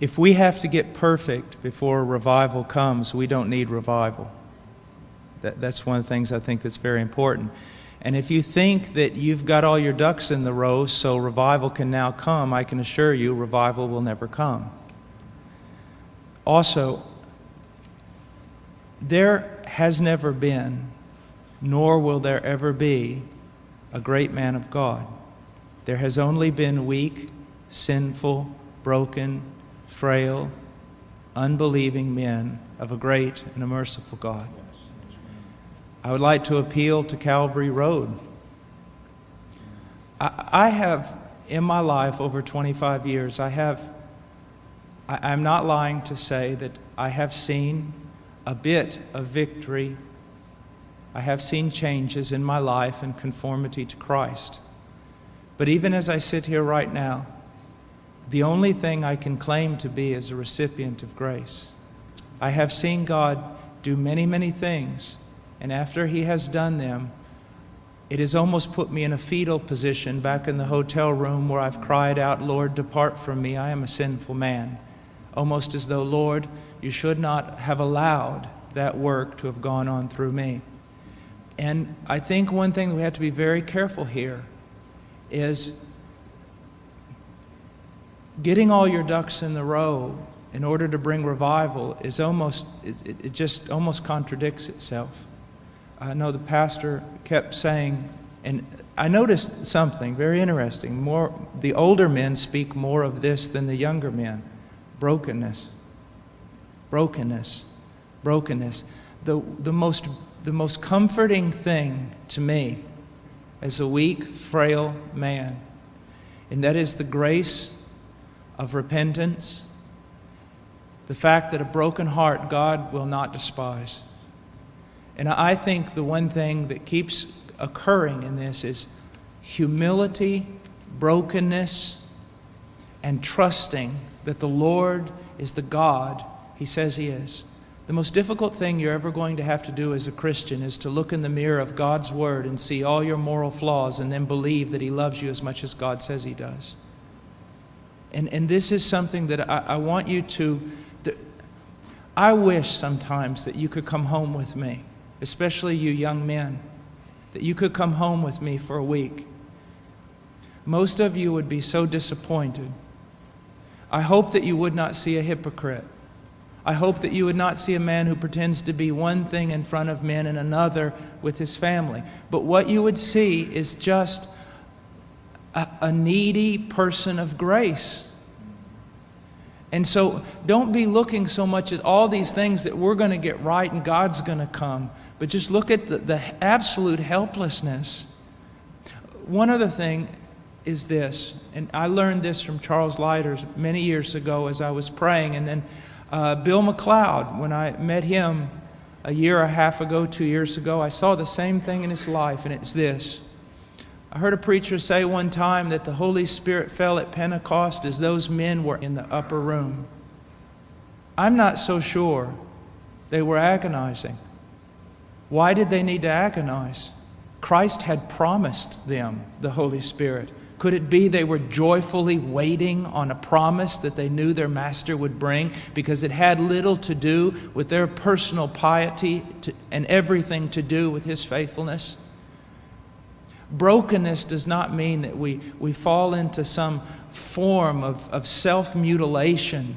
If we have to get perfect before revival comes, we don't need revival. That, that's one of the things I think that's very important. And if you think that you've got all your ducks in the row so revival can now come, I can assure you revival will never come. Also, there has never been, nor will there ever be, a great man of God. There has only been weak, sinful, broken, frail, unbelieving men of a great and a merciful God. I would like to appeal to Calvary Road. I, I have, in my life over 25 years, I have, I, I'm not lying to say that I have seen a bit of victory. I have seen changes in my life in conformity to Christ. But even as I sit here right now, the only thing I can claim to be is a recipient of grace. I have seen God do many, many things, and after He has done them, it has almost put me in a fetal position back in the hotel room where I've cried out, Lord, depart from me, I am a sinful man. Almost as though, Lord, you should not have allowed that work to have gone on through me. And I think one thing we have to be very careful here is getting all your ducks in the row in order to bring revival is almost, it, it just almost contradicts itself. I know the pastor kept saying, and I noticed something very interesting. More, the older men speak more of this than the younger men brokenness, brokenness, brokenness. The, the, most, the most comforting thing to me as a weak, frail man, and that is the grace of repentance, the fact that a broken heart God will not despise. And I think the one thing that keeps occurring in this is humility, brokenness, and trusting that the Lord is the God He says He is. The most difficult thing you're ever going to have to do as a Christian is to look in the mirror of God's Word and see all your moral flaws and then believe that He loves you as much as God says He does. And, and this is something that I, I want you to, I wish sometimes that you could come home with me, especially you young men, that you could come home with me for a week. Most of you would be so disappointed. I hope that you would not see a hypocrite. I hope that you would not see a man who pretends to be one thing in front of men and another with his family. But what you would see is just a, a needy person of grace. And so don't be looking so much at all these things that we're going to get right and God's going to come, but just look at the, the absolute helplessness. One other thing is this, and I learned this from Charles Leiters many years ago as I was praying, and then uh, Bill McLeod, when I met him a year and a half ago, two years ago, I saw the same thing in his life, and it's this. I heard a preacher say one time that the Holy Spirit fell at Pentecost as those men were in the upper room. I'm not so sure they were agonizing. Why did they need to agonize? Christ had promised them the Holy Spirit. Could it be they were joyfully waiting on a promise that they knew their master would bring because it had little to do with their personal piety to, and everything to do with his faithfulness? Brokenness does not mean that we, we fall into some form of, of self mutilation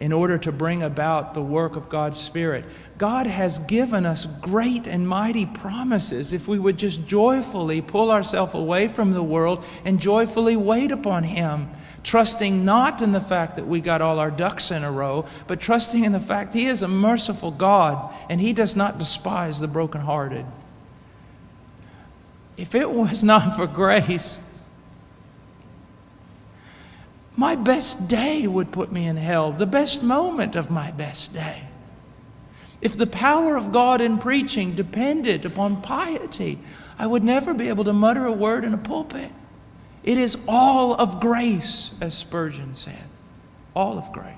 in order to bring about the work of God's Spirit. God has given us great and mighty promises if we would just joyfully pull ourselves away from the world and joyfully wait upon Him, trusting not in the fact that we got all our ducks in a row, but trusting in the fact He is a merciful God and He does not despise the brokenhearted if it was not for grace, my best day would put me in hell, the best moment of my best day. If the power of God in preaching depended upon piety, I would never be able to mutter a word in a pulpit. It is all of grace, as Spurgeon said. All of grace.